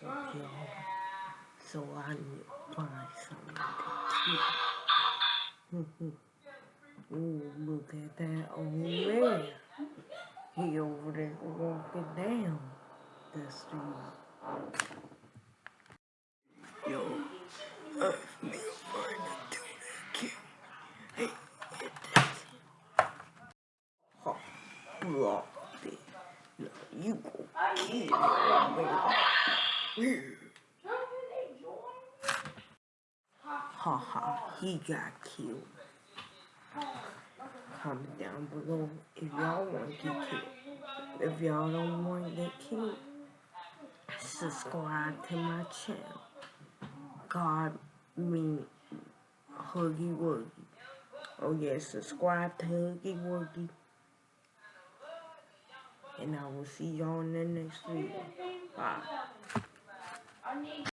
So y'all, so to something to kill. Ooh, look at that old man. He over there walking down the street. Yo, earth me find a do that kill. Hey, it does. Oh, Lordy. No, you go kill it, Ha ha, he got killed. Comment down below if y'all want to get killed. If y'all don't want to get killed, subscribe to my channel. God mean Huggy Wuggy. Oh yeah, subscribe to Huggy Wuggy. And I will see y'all in the next video. Bye me.